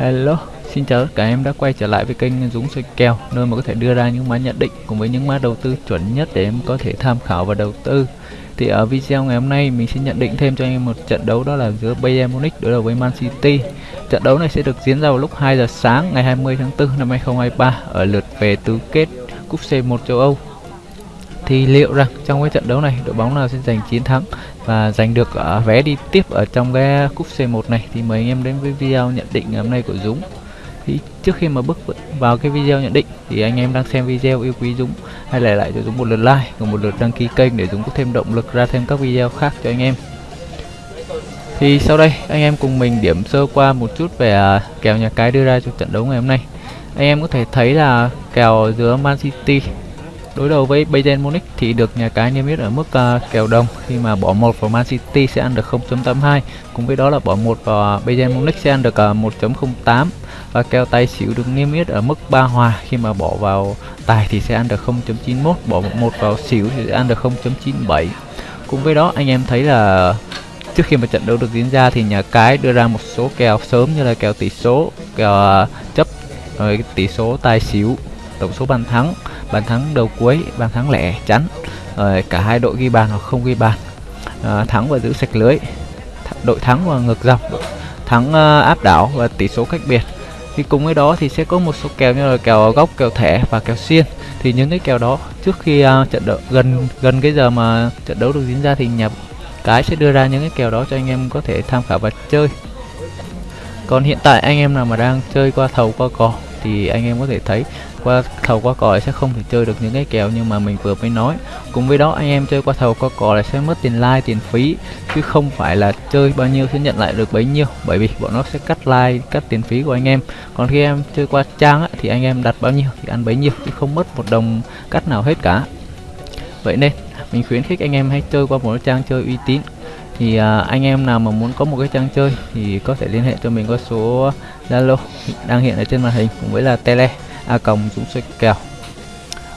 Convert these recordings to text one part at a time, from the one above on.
Hello, xin chào tất cả em đã quay trở lại với kênh Dũng soi kèo nơi mà có thể đưa ra những mã nhận định cùng với những mã đầu tư chuẩn nhất để em có thể tham khảo và đầu tư. Thì ở video ngày hôm nay mình sẽ nhận định thêm cho anh em một trận đấu đó là giữa Bayern Munich đối đầu với Man City. Trận đấu này sẽ được diễn ra vào lúc 2 giờ sáng ngày 20 tháng 4 năm 2023 ở lượt về tứ kết cúp C1 châu Âu. Thì liệu rằng trong cái trận đấu này đội bóng nào sẽ giành chiến thắng và giành được uh, vé đi tiếp ở trong cái cúp C1 này thì mời anh em đến với video nhận định ngày hôm nay của Dũng. Thì trước khi mà bước vào cái video nhận định thì anh em đang xem video yêu quý Dũng hãy lại lại cho Dũng một lượt like và một lượt đăng ký kênh để Dũng có thêm động lực ra thêm các video khác cho anh em. Thì sau đây anh em cùng mình điểm sơ qua một chút về uh, kèo nhà cái đưa ra cho trận đấu ngày hôm nay. Anh em có thể thấy là kèo giữa Man City đối đầu với Bayern Munich thì được nhà cái niêm yết ở mức uh, kèo đồng khi mà bỏ một vào Man City sẽ ăn được 0.82 cùng với đó là bỏ một vào à, Bayern Munich sẽ ăn được à, uh, 1.08 và kèo tài xỉu được niêm yết ở mức ba hòa. Khi mà bỏ vào tài thì sẽ ăn được 0.91 bỏ một vào xỉu thì sẽ ăn được 0.97 cùng với đó anh em thấy là trước khi mà trận đấu được diễn ra thì nhà cái đưa ra một số kèo sớm như là kèo tỷ số kèo uh, chấp rồi tỷ số tài xỉu tổng số bàn thắng bàn thắng đầu cuối bàn thắng lẻ chắn. Rồi cả hai đội ghi bàn hoặc không ghi bàn. À, thắng và giữ sạch lưới. Đội thắng và ngược dòng. Thắng uh, áp đảo và tỷ số cách biệt. Thì cùng với đó thì sẽ có một số kèo như là kèo góc kèo thẻ và kèo xiên. Thì những cái kèo đó trước khi uh, trận đấu gần gần cái giờ mà trận đấu được diễn ra thì nhà cái sẽ đưa ra những cái kèo đó cho anh em có thể tham khảo và chơi. Còn hiện tại anh em nào mà đang chơi qua thầu qua cò thì anh em có thể thấy qua thầu qua cò sẽ không thể chơi được những cái kèo nhưng mà mình vừa mới nói. Cùng với đó anh em chơi qua thầu qua cò là sẽ mất tiền like tiền phí chứ không phải là chơi bao nhiêu sẽ nhận lại được bấy nhiêu bởi vì bọn nó sẽ cắt like cắt tiền phí của anh em. Còn khi em chơi qua trang á, thì anh em đặt bao nhiêu thì ăn bấy nhiêu chứ không mất một đồng cắt nào hết cả. Vậy nên mình khuyến khích anh em hãy chơi qua một trang chơi uy tín. Thì à, anh em nào mà muốn có một cái trang chơi thì có thể liên hệ cho mình qua số Zalo đang hiện ở trên màn hình cùng với là tele, a còng dũng xoay kèo.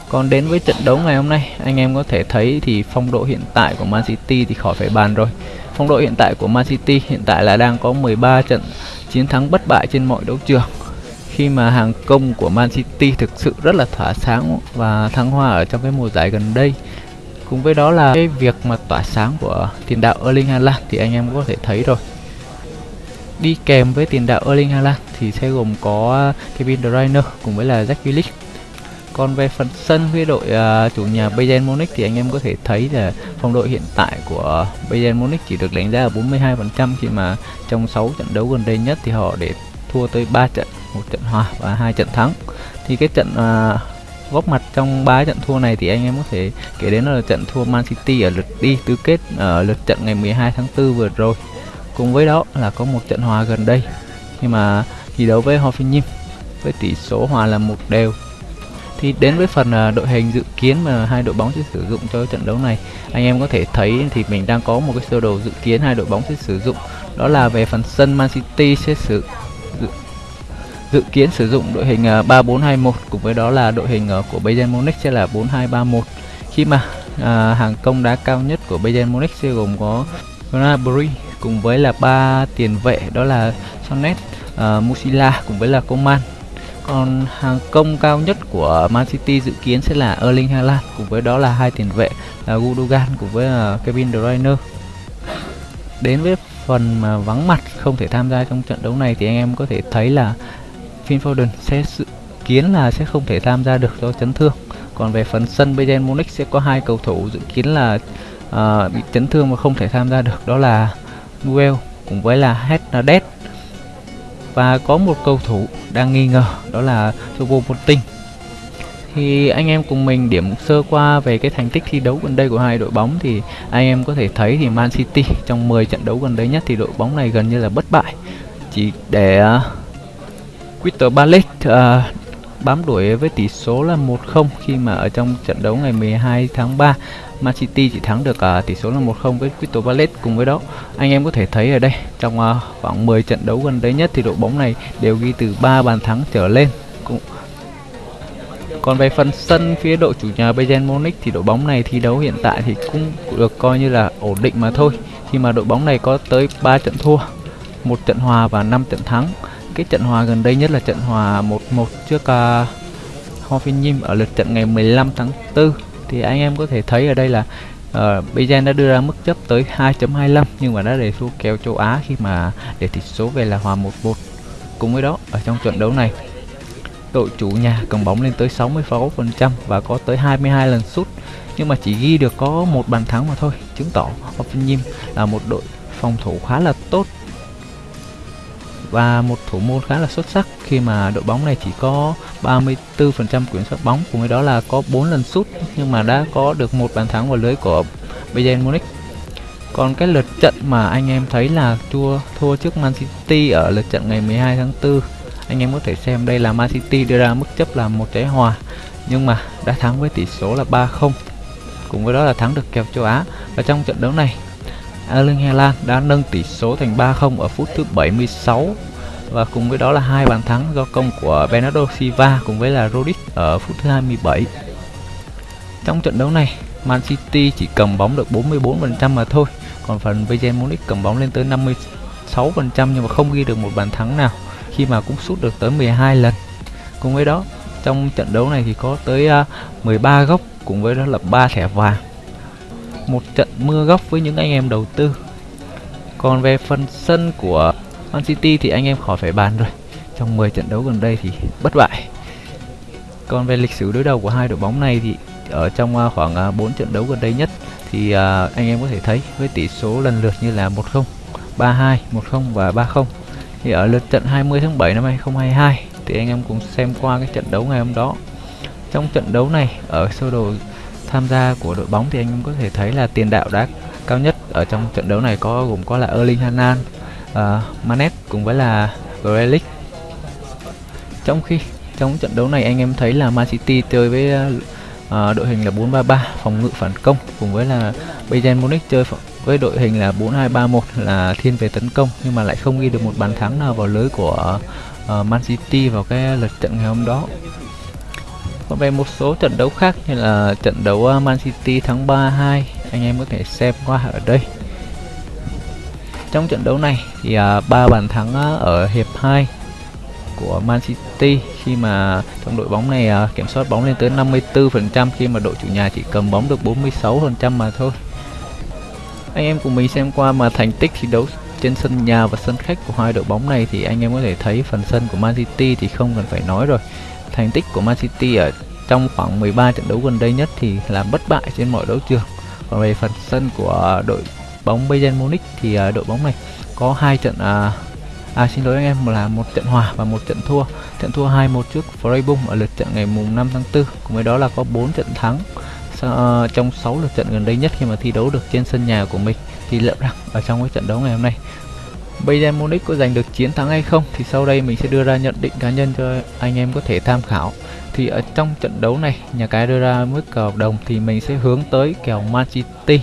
Còn đến với trận đấu ngày hôm nay, anh em có thể thấy thì phong độ hiện tại của Man City thì khỏi phải bàn rồi. Phong độ hiện tại của Man City hiện tại là đang có 13 trận chiến thắng bất bại trên mọi đấu trường. Khi mà hàng công của Man City thực sự rất là thỏa sáng và thăng hoa ở trong cái mùa giải gần đây. Cùng với đó là cái việc mà tỏa sáng của tiền đạo Erling Haaland thì anh em có thể thấy rồi đi kèm với tiền đạo Erling Haaland thì sẽ gồm có à, Kevin De Bruyne cùng với là Jack Grealish còn về phần sân với đội uh, chủ nhà Bayern Munich thì anh em có thể thấy là phong độ hiện tại của Bayern Munich chỉ được đánh giá ở 42% khi mà trong 6 trận đấu gần đây nhất thì họ để thua tới 3 trận, một trận hòa và hai trận thắng. Thì cái trận uh, góp mặt trong ba trận thua này thì anh em có thể kể đến là trận thua Man City ở lượt đi tứ kết ở lượt trận ngày 12 tháng 4 vừa rồi. Cùng với đó là có một trận hòa gần đây. Nhưng mà thi đấu với Hoffenheim với tỷ số hòa là một đều. Thì đến với phần à, đội hình dự kiến mà hai đội bóng sẽ sử dụng cho trận đấu này anh em có thể thấy thì mình đang có một cái sơ đồ dự kiến hai đội bóng sẽ sử dụng. Đó là về phần sân Man City sẽ sử dự, dự kiến sử dụng đội hình à, 3421 cùng với đó là đội hình à, của Bayern Munich sẽ là 4231 khi mà à, hàng công đá cao nhất của Bayern Munich sẽ gồm có Gnabry cùng với là ba tiền vệ đó là Sonnet, uh, ờ, Musila cùng với là Coman còn hàng công cao nhất của Man City dự kiến sẽ là Erling Haaland cùng với đó là hai tiền vệ là Gundogan cùng với uh, Kevin De Bruyne. Đến với phần mà vắng mặt không thể tham gia trong trận đấu này thì anh em có thể thấy là Phil Foden sẽ dự kiến là sẽ không thể tham gia được do chấn thương. Còn về phần sân Bayern Munich sẽ có hai cầu thủ dự kiến là uh, bị chấn thương và không thể tham gia được đó là Noel cùng với là Hernandez và có một cầu thủ đang nghi ngờ đó là Chobo Moting thì anh em cùng mình điểm sơ qua về cái thành tích thi đấu gần đây của hai đội bóng thì anh em có thể thấy thì Man City trong 10 trận đấu gần đây nhất thì đội bóng này gần như là bất bại. Chỉ để uh, Crystal Palace uh, bám đuổi với tỷ số là 1-0 khi mà ở trong trận đấu ngày 12 tháng 3 Man City chỉ thắng được uh, tỷ số là 1-0 với Crystal Palace cùng với đó. Anh em có thể thấy ở đây trong uh, khoảng 10 trận đấu gần đây nhất thì đội bóng này đều ghi từ 3 bàn thắng trở lên. Cũng còn về phần sân phía đội chủ nhà Bayern Munich thì đội bóng này thi đấu hiện tại thì cũng được coi như là ổn định mà thôi. Khi mà đội bóng này có tới 3 trận thua một trận hòa và 5 trận thắng cái trận hòa gần đây nhất là trận hòa 1-1 trước à, uh, Hoffenheim ở lượt trận ngày 15 tháng 4 thì anh em có thể thấy ở đây là ờ, uh, Bayern đã đưa ra mức chấp tới 2.25 nhưng mà đã để thua kèo châu Á khi mà để tỷ số về là hòa 1-1 cùng với đó ở trong trận đấu này đội chủ nhà cầm bóng lên tới 60% và có tới 22 lần sút. Nhưng mà chỉ ghi được có một bàn thắng mà thôi chứng tỏ Hoffenheim là một đội phòng thủ khá là tốt và một thủ môn khá là xuất sắc khi mà đội bóng này chỉ có 34% quyền soát bóng. Cùng với đó là có 4 lần sút, nhưng mà đã có được một bàn thắng vào lưới của Bayern Munich. Còn cái lượt trận mà anh em thấy là thua thua trước Man City ở lượt trận ngày 12 tháng 4 anh em có thể xem đây là Man City đưa ra mức chấp là một trái hòa, nhưng mà đã thắng với tỷ số là 3-0 cùng với đó là thắng được kèo châu Á. Và trong trận đấu này Erling Haaland đã nâng tỷ số thành 3-0 ở phút thứ 76 và cùng với đó là hai bàn thắng do công của Bernardo Silva cùng với là Rodic ở phút thứ 27. Trong trận đấu này, Man City chỉ cầm bóng được 44% mà thôi, còn phần Bayern Munich cầm bóng lên tới 56% nhưng mà không ghi được một bàn thắng nào khi mà cũng sút được tới 12 lần. Cùng với đó, trong trận đấu này thì có tới à, 13 góc cùng với đó là 3 thẻ vàng một trận mưa góc với những anh em đầu tư. Còn về phần sân của Man City thì anh em khỏi phải bàn rồi. Trong 10 trận đấu gần đây thì bất bại. Còn về lịch sử đối đầu của hai đội bóng này thì ở trong à, khoảng à, 4 trận đấu gần đây nhất thì à, anh em có thể thấy với tỷ số lần lượt như là 1-0, 3-2, 1-0 và 3-0 thì ở lượt trận 20 tháng 7 năm 2022 thì anh em cùng xem qua cái trận đấu ngày hôm đó. Trong trận đấu này ở sơ đồ tham gia của đội bóng thì anh em có thể thấy là tiền đạo đá cao nhất ở trong trận đấu này có gồm có là Erling Haaland, uh, Manet cùng với là Grealish. Trong khi trong trận đấu này anh em thấy là Man City chơi với uh, đội hình là 4-3-3 phòng ngự phản công cùng với là Bayern Munich chơi với đội hình là 4-2-3-1 là thiên về tấn công nhưng mà lại không ghi được một bàn thắng nào vào lưới của uh, Man City vào cái lượt trận ngày hôm đó còn về một số trận đấu khác như là trận đấu à, Man City thắng 3-2 anh em có thể xem qua ở đây trong trận đấu này thì uh, ba bàn thắng uh, ở hiệp 2 của Man City khi mà trong đội bóng này uh, kiểm soát bóng lên tới 54% khi mà đội chủ nhà chỉ cầm bóng được 46% mà thôi. Anh em cùng mình xem qua mà thành tích thi đấu trên sân nhà và sân khách của hai đội bóng này thì anh em có thể thấy phần sân của Man City thì không cần phải nói rồi thành tích của Man City ở trong khoảng 13 trận đấu gần đây nhất thì là bất bại trên mọi đấu trường. Còn về phần sân của đội bóng Bayern Munich thì à, đội bóng này có hai trận à, à xin lỗi anh em là một trận hòa và một trận thua. Trận thua 2-1 trước Freiburg ở lượt trận ngày mùng 5 tháng 4 cùng với đó là có 4 trận thắng uh, trong 6 lượt trận gần đây nhất khi mà thi đấu được trên sân nhà của mình thì liệu rằng ở trong cái trận đấu ngày hôm nay Bayern Munich có giành được chiến thắng hay không thì sau đây mình sẽ đưa ra nhận định cá nhân cho anh em có thể tham khảo. Thì ở trong trận đấu này, nhà cái đưa ra mức kèo đồng thì mình sẽ hướng tới kèo Man City.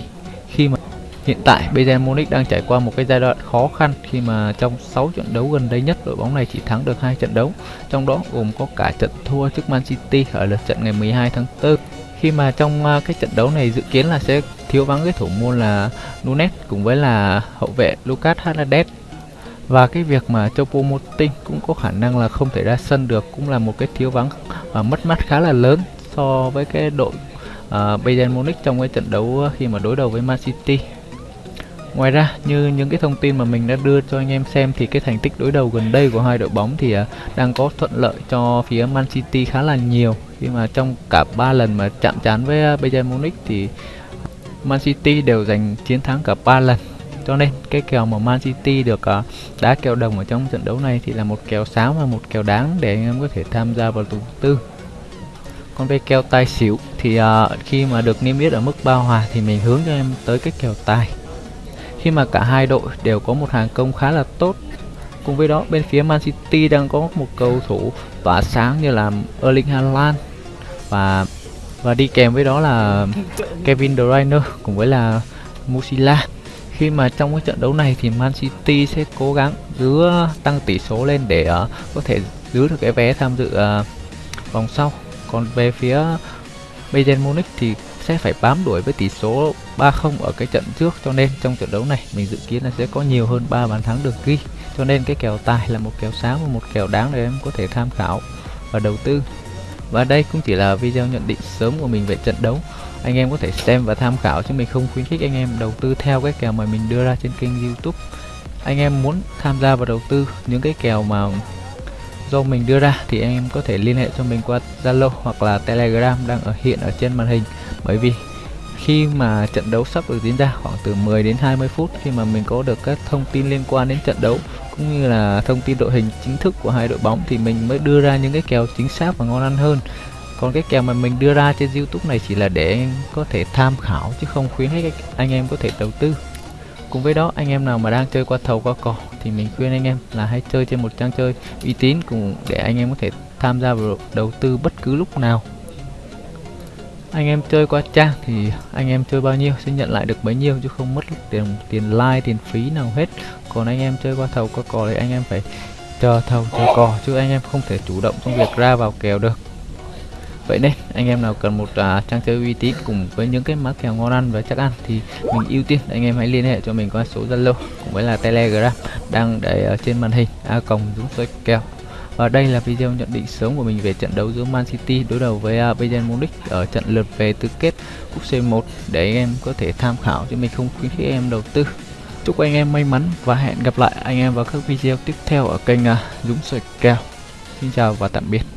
Khi mà hiện tại Bayern Munich đang trải qua một cái giai đoạn khó khăn khi mà trong 6 trận đấu gần đây nhất đội bóng này chỉ thắng được hai trận đấu, trong đó gồm có cả trận thua trước Man City ở lượt trận ngày 12 tháng 4 khi mà trong à, cái trận đấu này dự kiến là sẽ thiếu vắng cái thủ môn là Nunes cùng với là hậu vệ Lucas Hernandez và cái việc mà Chopo Moting cũng có khả năng là không thể ra sân được cũng là một cái thiếu vắng và mất mát khá là lớn so với cái đội uh, Bayern Munich trong cái trận đấu khi mà đối đầu với Man City. Ngoài ra như những cái thông tin mà mình đã đưa cho anh em xem thì cái thành tích đối đầu gần đây của hai đội bóng thì uh, đang có thuận lợi cho phía Man City khá là nhiều. Khi mà trong cả ba lần mà chạm trán với uh, Bayern Munich thì Man City đều giành chiến thắng cả ba lần cho nên cái kèo mà Man City được uh, đá kèo đồng ở trong trận đấu này thì là một kèo sáng và một kèo đáng để anh em có thể tham gia vào đầu tư. Còn về kèo tài xỉu thì uh, khi mà được niêm yết ở mức bao hòa thì mình hướng cho em tới cái kèo tài. Khi mà cả hai đội đều có một hàng công khá là tốt. Cùng với đó bên phía Man City đang có một cầu thủ tỏa sáng như là Erling Haaland và và đi kèm với đó là Kevin De Bruyne cùng với là Musiala khi mà trong cái trận đấu này thì Man City sẽ cố gắng giữ ờ, tăng tỷ số lên để uh, có thể giữ được cái vé tham dự uh, vòng sau. Còn về phía Bayern Munich thì sẽ phải bám đuổi với tỷ số 3-0 ở cái trận trước. Cho nên trong trận đấu này mình dự kiến là sẽ có nhiều hơn 3 bàn thắng được ghi. Cho nên cái kèo tài là một kèo sáng và một kèo đáng để em có thể tham khảo và đầu tư và đây cũng chỉ là video nhận định sớm của mình về trận đấu. Anh em có thể xem và tham khảo chứ mình không khuyến khích anh em đầu tư theo cái kèo mà mình đưa ra trên kênh youtube. Anh em muốn tham gia vào đầu tư những cái kèo mà do mình đưa ra thì anh em có thể liên hệ cho mình qua Zalo hoặc là Telegram đang ở hiện ở trên màn hình. Bởi vì khi mà trận đấu sắp được diễn ra khoảng từ 10 đến 20 phút khi mà mình có được các thông tin liên quan đến trận đấu cũng như là thông tin đội hình chính thức của hai đội bóng thì mình mới đưa ra những cái kèo chính xác và ngon ăn hơn. Còn cái kèo mà mình đưa ra trên YouTube này chỉ là để có thể tham khảo chứ không khuyến khích anh em có thể đầu tư. Cùng với đó, anh em nào mà đang chơi qua thầu qua cò thì mình khuyên anh em là hãy chơi trên một trang chơi uy tín cùng để anh em có thể tham gia vào đầu tư bất cứ lúc nào. Anh em chơi qua trang thì anh em chơi bao nhiêu sẽ nhận lại được bấy nhiêu chứ không mất tiền tiền like, tiền phí nào hết còn anh em chơi qua thầu qua cò thì anh em phải chờ thầu chờ cò chứ anh em không thể chủ động trong việc ra vào kèo được. Vậy nên anh em nào cần một uh, trang chơi uy tín cùng với những cái mã kèo ngon ăn và chắc ăn thì mình ưu tiên anh em hãy liên hệ cho mình qua số zalo cũng với là telegram đang để ở trên màn hình a còng dũng xoay kèo. Và đây là video nhận định sớm của mình về trận đấu giữa Man City đối đầu với uh, Bayern Munich ở trận lượt về tứ kết cúp C1 để anh em có thể tham khảo chứ mình không khuyến khích em đầu tư chúc anh em may mắn và hẹn gặp lại anh em vào các video tiếp theo ở kênh à, Dũng Soi Kèo. Xin chào và tạm biệt.